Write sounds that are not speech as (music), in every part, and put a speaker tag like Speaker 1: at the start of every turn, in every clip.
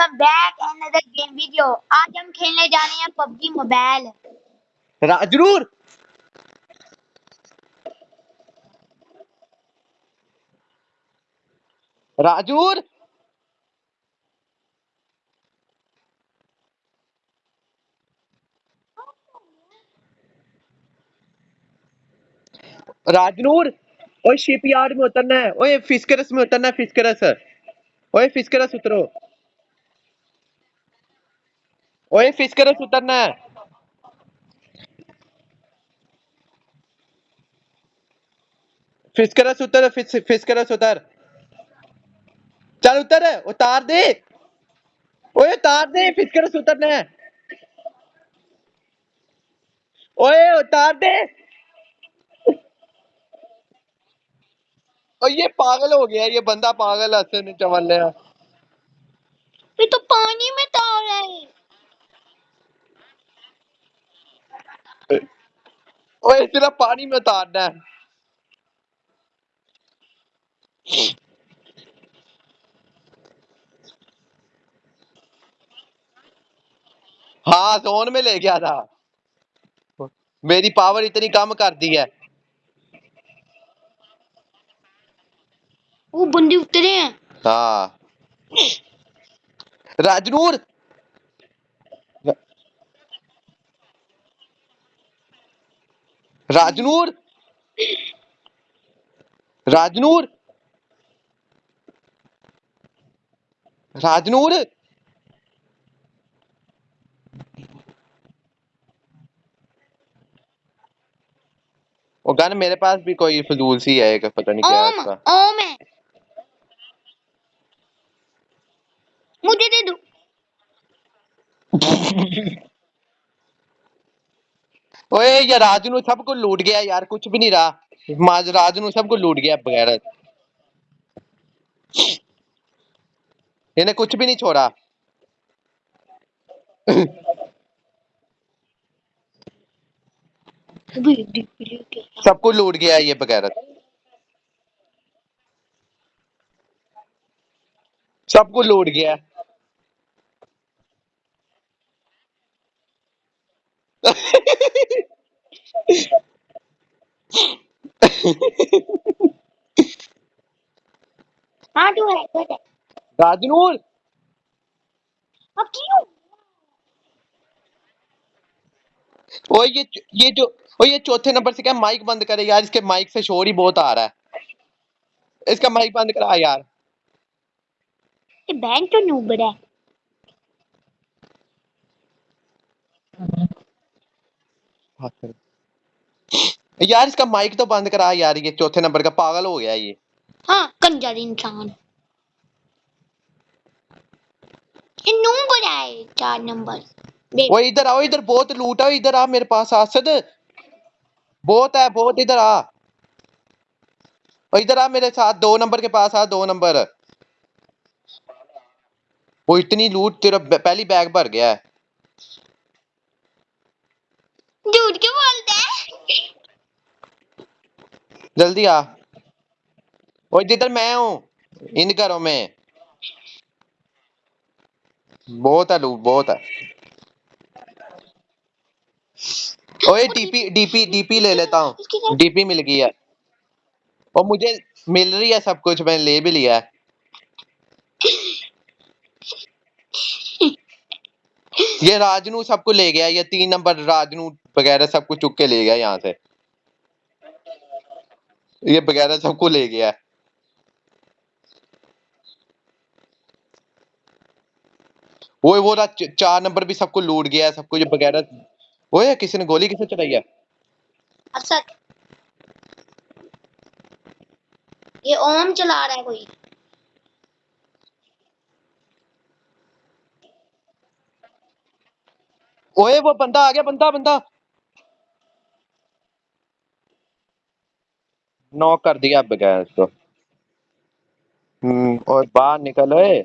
Speaker 1: Welcome back اندر game video آج ہم کھیلنے جا رہے ہیں پب جی موبائل
Speaker 2: ضرور راجور راجنور اوے شپ یارڈ میں اترنا ہے اوے فسکرس میں اترنا ہے فسکرس اوے فسکرس اترو۔ اوئے فش اترنا ہے فش اتر فش اتر چل اتر اتار دے اوئے اتار دے فش اترنا ہے اوئے اتار دے اور یہ پاگل ہو گیا یہ بندہ پاگل حسن چمل ہے اور پانی میں اتارنا ہے۔ ہاں زون میں لے گیا تھا۔ میری پاور اتنی کم کر دی ہے۔
Speaker 1: وہ بندے اترے ہیں۔
Speaker 2: ہاں۔ راجنور راجنور؟ راجنور؟ راجنور؟ وہ گن میرے پاس بھی کوئی فضول سی ہے کہ پتہ نہیں کیا اس کا۔
Speaker 1: اوم ہے۔ مجھے دے دو۔
Speaker 2: (laughs) یا ਗਿਆ ਯਾਰ سب ਵੀ لوٹ گیا یار کچھ بھی نہیں رہا سب ਗਿਆ لوٹ گیا بغیر ਵੀ نہیں چھوڑا سب کو لوٹ گیا یہ بغیرت سب کو لوٹ گیا
Speaker 1: ہاں تو ہے اب کیوں؟
Speaker 2: یہ یہ جو چوتھے نمبر سے کیا مائک بند کرے یار اس کے مائک سے شور ہی بہت آ رہا ہے۔ اس کا مائک بند کرا یار۔
Speaker 1: بینک تو نوبڑا ہے۔
Speaker 2: کر یار اس کا مائک تو بند کرا یار یہ چوتھے نمبر کا پاگل ہو گیا یہ۔
Speaker 1: ہاں کنجر انسان۔
Speaker 2: ادھر آؤ ادھر بہت لوٹ آؤ ادھر آ میرے پاس آسد بہت ہے بہت ادھر آ۔ ادھر آ میرے ساتھ دو نمبر کے پاس آ دو نمبر۔ وہ اتنی لوٹ تیرا پہلی بیگ بھر گیا ہے۔
Speaker 1: جھوٹ کیوں بولتے ہیں
Speaker 2: جلدی آ۔ وہ جدھر میں ہوں، ان گھروں میں۔ بہت ہے لوگ بہت ہے۔ اوے، D P D P D P لے لیتا ہوں۔ ڈی پی مل گئی ہے۔ اور مجھے مل رہی ہے سب کچھ، میں نے لے بھی لیا ہے۔ یہ راجنو سب کو لے گیا، یہ تین نمبر راجنو بغیرہ سب کو چک کے لے گیا یہاں سے۔ یہ بغیرہ سب کو لے گیا۔ وہ وہ رہا چار نمبر بھی سب کو لوڑ گیا، سب کو یہ بغیرہ وہ کسی نے گولی کسی چلائی ہے؟
Speaker 1: یہ اوم چلا رہا ہے کوئی۔
Speaker 2: اوئے وہ بندہ آ گیا بندہ بندہ نو کر دیا بغیر اس کو اور باہر نکل اوئے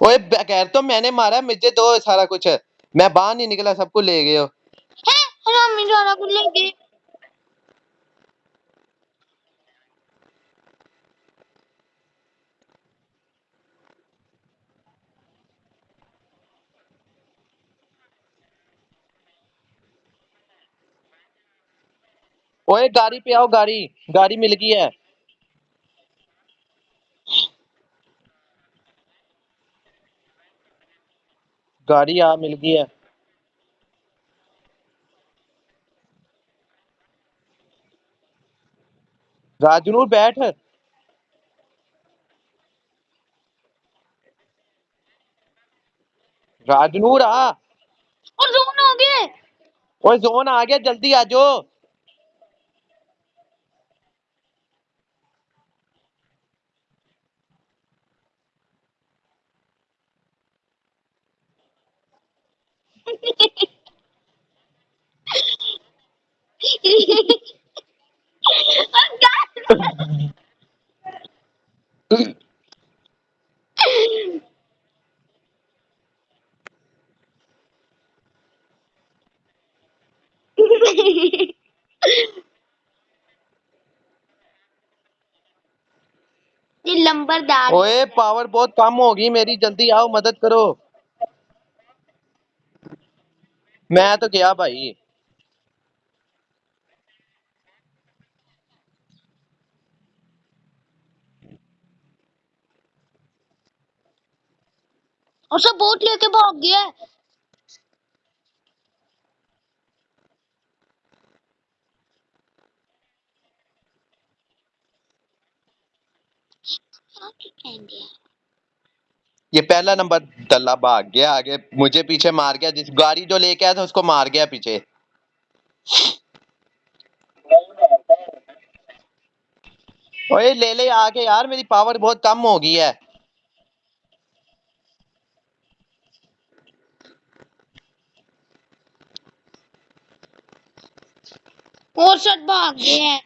Speaker 2: اوئے بغیر تو میں نے مارا مجھے دو سارا کچھ میں باہر نہیں نکلا سب کو لے گئے ہو
Speaker 1: ہے ہمیں جانا کو لے گئے
Speaker 2: اوے گاری پہ آؤ گاری گاری مل گئی ہے۔ گاری آ مل گئی ہے۔ راجنور بیٹھ۔ راجنور آ۔
Speaker 1: اور زون آ گیا
Speaker 2: اور زون آ گیا جلدی آ جاؤ
Speaker 1: لمبردار
Speaker 2: پاور بہت کم ہوگی میری جلدی آؤ مدد کرو۔ میں تو گیا بھائی۔
Speaker 1: اور سب بوٹ لے کے بھاگ گیا۔ ہے
Speaker 2: یہ پہلا نمبر دلہ بھاگ گیا، آگے مجھے پیچھے مار گیا، جس گاڑی جو لے کے آیا تھا اس کو مار گیا پیچھے۔ اوے لے لے آگے یار، میری پاور بہت کم ہو گئی ہے۔
Speaker 1: اور سٹ بھاگ گیا۔ ہے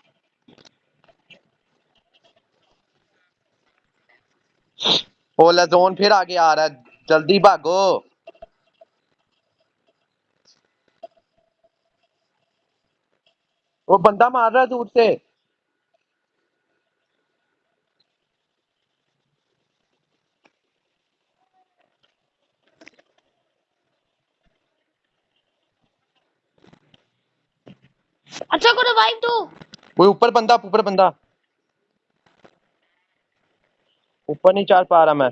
Speaker 2: اولا زون پھر آگے آ رہا ہے۔ جلدی بھاگو۔ وہ بندہ مار رہا ہے دور سے۔
Speaker 1: اچھا کو ریوائو تو
Speaker 2: وہ اوپر بندہ اوپر بندہ۔ اوپر نہیں چڑھ پا رہا میں۔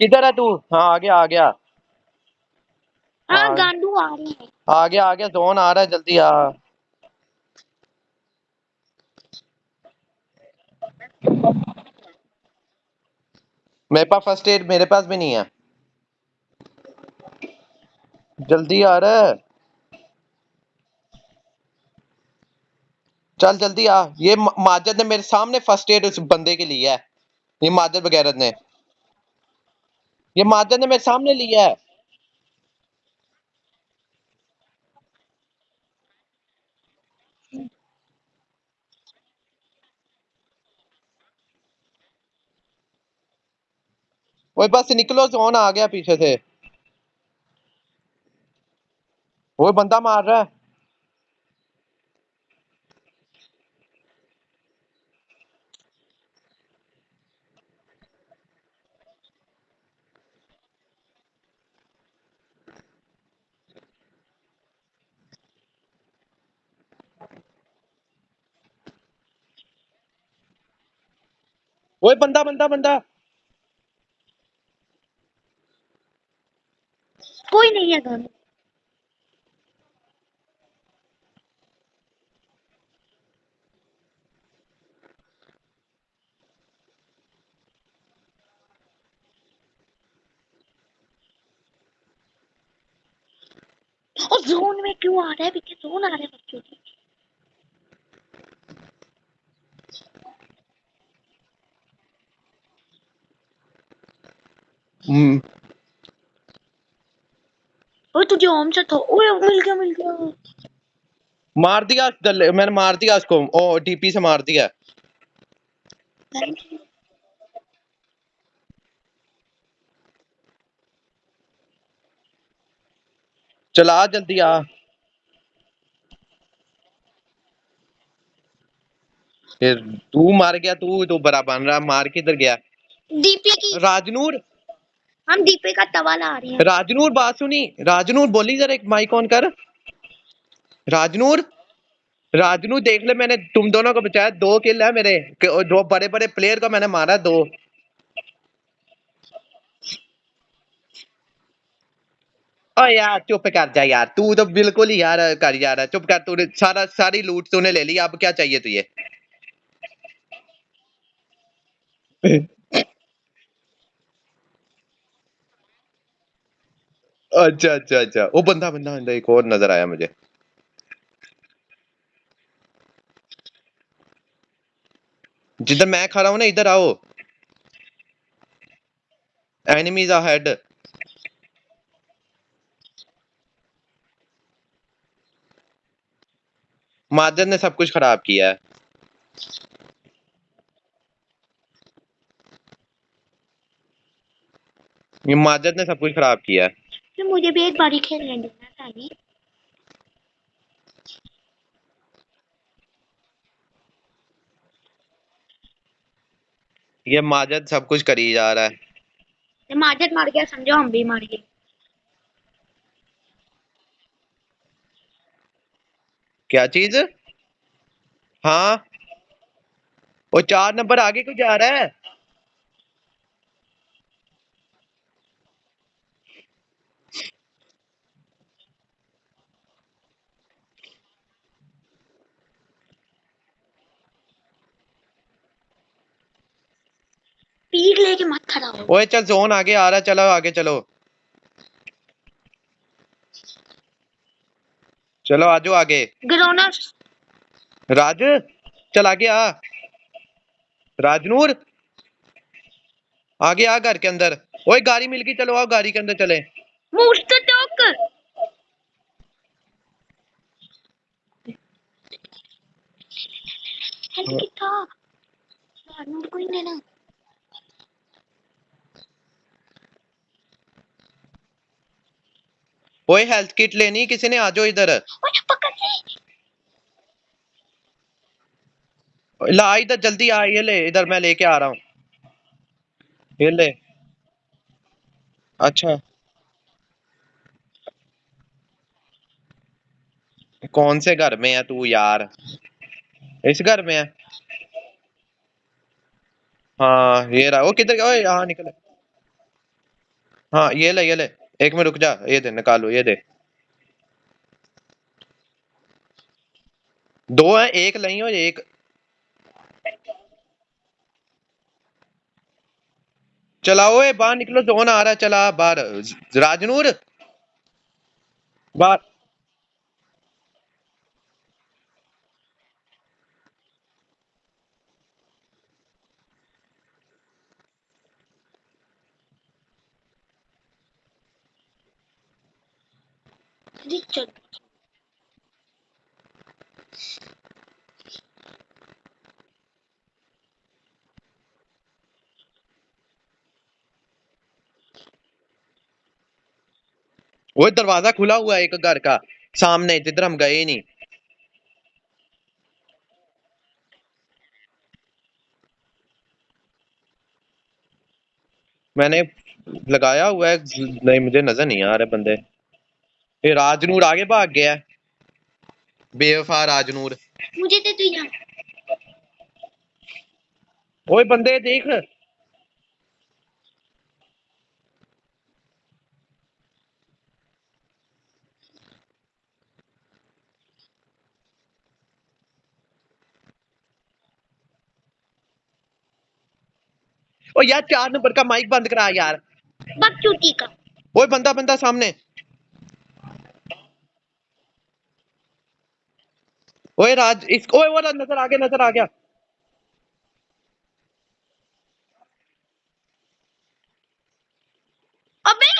Speaker 2: کدھر ہے تو؟ ہاں آگے آ۔ گیا
Speaker 1: آگے۔
Speaker 2: آ گیا زون آ رہا ہے جلدی آ۔ میرے پاس فرسٹ ایڈ میرے پاس بھی نہیں ہے۔ جلدی آ رہا ہے۔ چل جلدی آ۔ یہ ماجد نے میرے سامنے فرسٹ ایڈ اس بندے کے لیا ہے۔ یہ ماجد وغیرہ نے۔ یہ ماجد نے میرے سامنے لیا ہے۔ وہ بس نکلو، زون آ گیا پیچھے سے۔ وہ بندہ مار رہا ہے۔ اوے بندہ بندہ بندہ
Speaker 1: کوئی نہیں ہے گھر اور زون میں کیوں آ رہا ہے پیچھے زون آ رہا ہے بچوں کی اوے تجھے ہوم اوے مل گیا مل گیا
Speaker 2: مار دیا میں نے مار دیا اس کو او پی سے مار دیا چلا جلدی آ تو مار گیا تو تو بڑا بن رہا مار کدھر گیا
Speaker 1: ڈی پی کی
Speaker 2: راج نور
Speaker 1: ہم دیپے کا توالا آ رہے ہیں۔
Speaker 2: راجنور، بات سنی۔ راجنور، بولی ذرا ایک مائک آن کر۔ راجنور راجنور، دیکھ لے میں نے تم دونوں کو بچایا۔ دو کل ہے میرے۔ دو بڑے بڑے پلیئر کو میں نے مارا، دو۔ او یار، چپ کر جا یار۔ تو تو بالکل ہی یار کر جا رہا چپ کر، تو نے سارا، ساری لوٹ تو نے لے لی۔ اب کیا چاہیے تجھے؟ اچھا اچھا اچھا۔ وہ بندہ بندہ بندہ، ایک اور نظر آیا مجھے۔ جدھر میں کھا رہا ہوں نا، ادھر آؤ۔ اینیمیز آ ہیڈ مادر نے سب کچھ خراب کیا ہے۔ یہ مادر نے سب کچھ خراب کیا ہے۔
Speaker 1: تو مجھے بھی ایک باری کھیلنے دینا تھا
Speaker 2: یہ ماجد سب کچھ کری جا رہا ہے
Speaker 1: ماجد مار گیا سمجھو ہم بھی مار گئے
Speaker 2: کیا چیز ہاں وہ چار نمبر آگے کو جا رہا ہے
Speaker 1: سپیڈ لے کے مت کھڑا ہو۔
Speaker 2: اوئے چل زون آگے آ رہا چلو آگے چلو۔ چلو آجو آگے۔
Speaker 1: گرونر
Speaker 2: راج چل آگے آ۔ راج نور آگے آ گھر کے اندر۔ اوئے گاڑی مل گئی چلو آؤ گاڑی کے اندر چلے
Speaker 1: موٹ تو ٹوک ہیلپ کیتا راجنور کوئی نہیں نا ہاں۔
Speaker 2: اوئے ہیلتھ کٹ لینی کسی نے آجو ادھر۔ لا ادھر جلدی آ لے ادھر میں لے کے آ رہا ہوں۔ یہ لے۔ اچھا۔ کون سے گھر میں ہے تو یار؟ اس گھر میں ہے۔ ہاں یہ رہا۔ وہ کدھر گیا؟ یہاں نکل ہاں یہ لے یہ لے۔ ایک میں رک جا، یہ دے نکالو یہ دے۔ دو ہیں، ایک نہیں ہو ایک۔ چلاو اے، باہر نکلو، جو نہ آ رہا چلا، باہر۔ راجنور باہر۔
Speaker 1: Richard.
Speaker 2: وہ دروازہ کھلا ہوا ہے ایک گھر کا۔ سامنے جدھر ہم گئے نہیں۔ میں نے لگایا ہوا ہے، نہیں، مجھے نظر نہیں آ رہے بندے۔ یہ راجنور آگے بھاگ گیا بے وفا راجنور۔
Speaker 1: مجھے دے تو یہاں۔
Speaker 2: اوئے بندے دیکھ۔ او یار چار نمبر کا مائک بند کرا یار۔
Speaker 1: بک چوٹی کا۔
Speaker 2: اوئے بندہ بندہ سامنے۔ اوے راج اس اوے وہ نظر آ نظر آ
Speaker 1: ابے!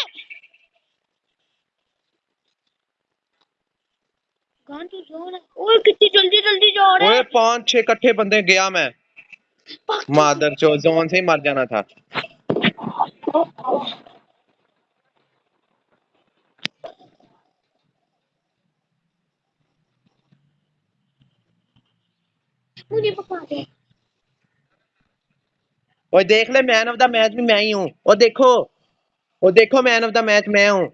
Speaker 1: کہاں تو جا رہا اوے کتنی جلدی جلدی جا رہا ہے۔ اوے
Speaker 2: پانچ چھ کٹھے بندے گیا میں۔
Speaker 1: مادر
Speaker 2: چو زون سے ہی مر جانا تھا۔
Speaker 1: مجھے پکا دے۔
Speaker 2: اور دیکھ لے مین آف دا میچ بھی میں ہی ہوں۔ اور دیکھو اور دیکھو مین آف دا میچ میں ہوں۔